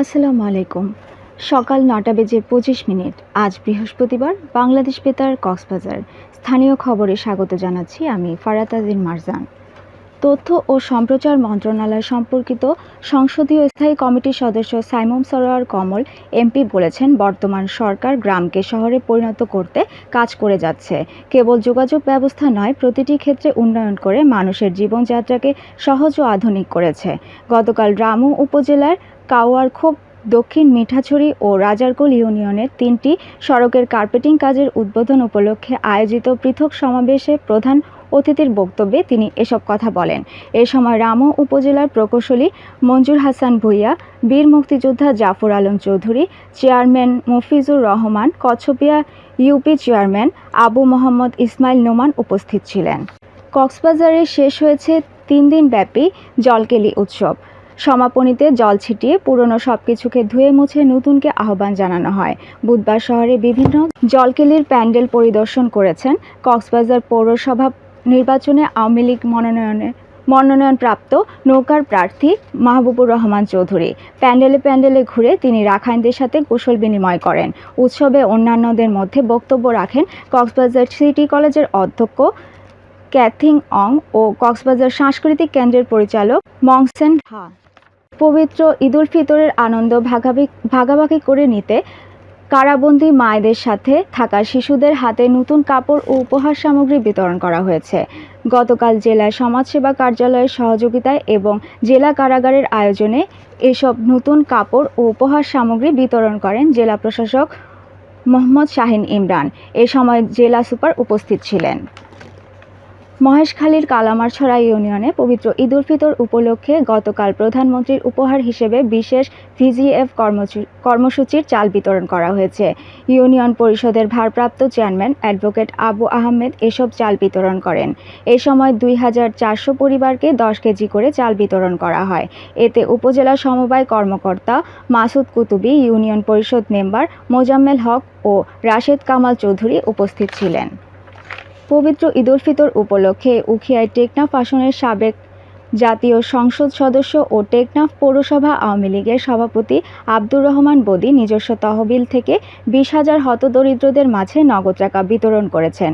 আসসালামু আলাইকুম। সকাল নটা বেজে পঁচিশ মিনিট। আজ বৃহস্পতিবার বাংলাদেশ বেতার কক্সবাজার। স্থানীয় খবরে স্বাগত জানাচ্ছি আমি ফারাতাজিন মারজান। তথ্য ও সম্প্রচার মন্ত্রণালয় সম্পর্কিত সংসদীয় স্থায়ী কমিটির সদস্য সাইমন সরোয়ার কমল, এমপি বলেছেন, বর্তমান সরকার গ্রামকে শহরে পরিণত করতে কাজ করে যাচ্ছে। কেবল যোগাযোগ ব্যবস্থা নয়, প্রতিটি ক্ষেত্রে উন্নয়ন করে মানুষের জীবনযাত্রাকে সহজ ও আধুনিক করেছে। গতকাল রামু উপজেলার কাওয়ারখোপ দক্ষিণ মিঠাছড়ি ও রাজারকোল ইউনিয়নের তিনটি সড়কের কার্পেটিং কাজের উদ্বোধন উপলক্ষে আয়োজিত পৃথক সমাবেশে প্রধান অতিথির বক্তব্যে তিনি এসব কথা বলেন। এ সময় রামু উপজেলার প্রকৌশলী মঞ্জুর হাসান ভুইয়া, বীর মুক্তিযোদ্ধা Jafar Alam Chowdhury, chairman Mafizur Rahman, Kachhapia UP chairman Abu Mohammad Ismail Noman উপস্থিত ছিলেন। কক্সবাজারে শেষ হয়েছে তিন দিনব্যাপী জলকেলি উৎসব। সমাপনীতে জল ছিটিয়ে পুরনো সবকিছুকে ধুয়ে মুছে নতুনকে আহ্বান জানানো হয়। বুধবার শহরে বিভিন্ন জলকেলির প্যান্ডেল পরিদর্শন করেছেন কক্সবাজার পৌরসভা নির্বাচনে আওয়ামী লীগ মনোনয়নে মনোনয়নপ্রাপ্ত নৌকার প্রার্থী মাহবুবুর রহমান চৌধুরী। প্যান্ডেলে প্যান্ডেলে ঘুরে তিনি রাখাইনদের সাথে কুশল বিনিময় করেন। উৎসবে অন্যান্যদের মধ্যে বক্তব্য রাখেন কক্সবাজার সিটি কলেজের অধ্যক্ষ ক্যাথিং অং ও কক্সবাজার সাংস্কৃতিক কেন্দ্রের পরিচালক মংসেন হা। পবিত্র ঈদুল ফিতরের আনন্দ ভাগাভাগি ভাগাভাগি করে নিতে কারাবন্দী মায়েদের সাথে থাকা শিশুদের হাতে নতুন কাপড় ও উপহার সামগ্রী বিতরণ করা হয়েছে। গতকাল জেলা সমাজসেবা কার্যালয়ের সহযোগিতায় এবং জেলা কারাগারের আয়োজনে এসব নতুন কাপড় ও উপহার সামগ্রী বিতরণ করেন জেলা প্রশাসক মোহাম্মদ শাহিন ইমরান। এ সময় জেলা সুপার উপস্থিত ছিলেন। মহেশখালীর কালামারছড়া ইউনিয়নে পবিত্র ঈদুল ফিতর উপলক্ষে গতকাল প্রধানমন্ত্রীর উপহার হিসেবে বিশেষ ভিজিএফ কর্মসূচির চাল বিতরণ করা হয়েছে। ইউনিয়ন পরিষদের ভারপ্রাপ্ত চেয়ারম্যান অ্যাডভোকেট আবু আহমেদ এসব চাল বিতরণ করেন। এ সময় দুই হাজার চারশো পরিবারকে দশ কেজি করে চাল বিতরণ করা হয়। এতে উপজেলা সমবায় কর্মকর্তা মাসুদ কুতুবি, ইউনিয়ন পরিষদ মেম্বার মোজাম্মেল হক ও রাশেদ কামাল চৌধুরী উপস্থিত ছিলেন। পবিত্র ঈদুল ফিতর উপলক্ষে উখিয়ায় টেকনাফ আসনের সাবেক জাতীয় সংসদ সদস্য ও টেকনাফ পৌরসভা আওয়ামী লীগের সভাপতি আব্দুর রহমান বদি নিজস্ব তহবিল থেকে বিশ হাজার হতদরিদ্রদের মাঝে নগদ টাকা বিতরণ করেছেন।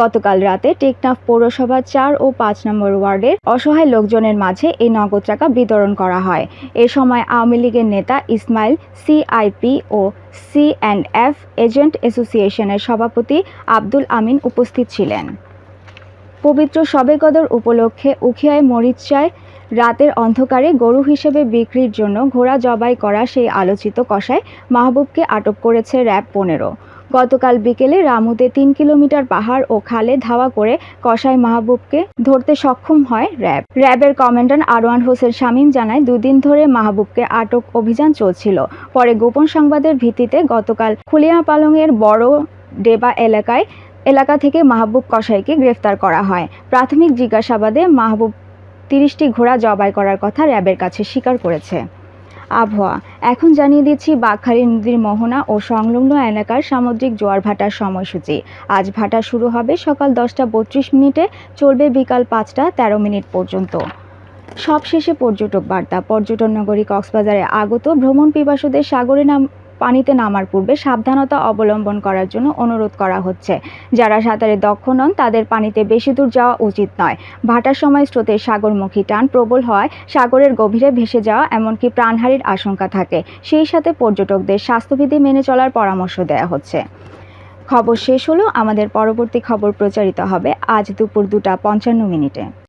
গতকাল রাতে টেকনাফ পৌরসভা চার ও পাঁচ নম্বর ওয়ার্ডের অসহায় লোকজনের মাঝে এই নগদ টাকা বিতরণ করা হয়। এ সময় আওয়ামী লীগের নেতা ইসমাইল সিআইপি ও সি অ্যান্ড এফ এজেন্ট অ্যাসোসিয়েশনের সভাপতি আব্দুল আমিন উপস্থিত ছিলেন। পবিত্র শবে কদর উপলক্ষে উখিয়ায় মরিচায় রাতের অন্ধকারে গরু হিসেবে বিক্রির জন্য ঘোড়া জবাই করা সেই আলোচিত কষায় মাহবুবকে আটক করেছে র্যাব পনেরো। গতকাল বিকেলে রামুতে তিন কিলোমিটার পাহাড় ও খালে ধাওয়া করে কসাই মাহবুবকে ধরতে সক্ষম হয় র্যাব। র্যাবের কমান্ডার আরওয়ান হোসেন শামীম জানায়, দুদিন ধরে মাহবুবকে আটক অভিযান চলছিল। পরে গোপন সংবাদের ভিত্তিতে গতকাল খুলিয়া পালংয়ের বড় ডেবা এলাকায় এলাকা থেকে মাহবুব কসাইকে গ্রেফতার করা হয়। প্রাথমিক জিজ্ঞাসাবাদে মাহবুব তিরিশটি ঘোড়া জবাই করার কথা র্যাবের কাছে স্বীকার করেছে। আবহাওয়া, এখন জানিয়ে দিচ্ছি বাঘখালী নদীর মোহনা ও সংলগ্ন এলাকার সামুদ্রিক জোয়ার ভাটার সময়সূচি। আজ ভাটা শুরু হবে সকাল দশটা বত্রিশ মিনিটে, চলবে বিকাল পাঁচটা তেরো মিনিট পর্যন্ত। সবশেষে পর্যটক বার্তা, পর্যটন নগরী কক্সবাজারে আগত ভ্রমণ পিপাসুদের সাগরে নাম পানিতে নামার পূর্বে সাবধানতা অবলম্বন করার জন্য অনুরোধ করা হচ্ছে। যারা সাঁতারে দক্ষ নন, তাদের পানিতে বেশি দূর যাওয়া উচিত নয়। ভাটার সময় স্রোতের সাগরমুখী টান প্রবল হয় সাগরের গভীরে ভেসে যাওয়া এমনকি প্রাণহানির আশঙ্কা থাকে। সেই সাথে পর্যটকদের স্বাস্থ্যবিধি মেনে চলার পরামর্শ দেওয়া হচ্ছে। খবর শেষ হলো। আমাদের পরবর্তী খবর প্রচারিত হবে আজ দুপুর দুটা পঞ্চান্ন মিনিটে।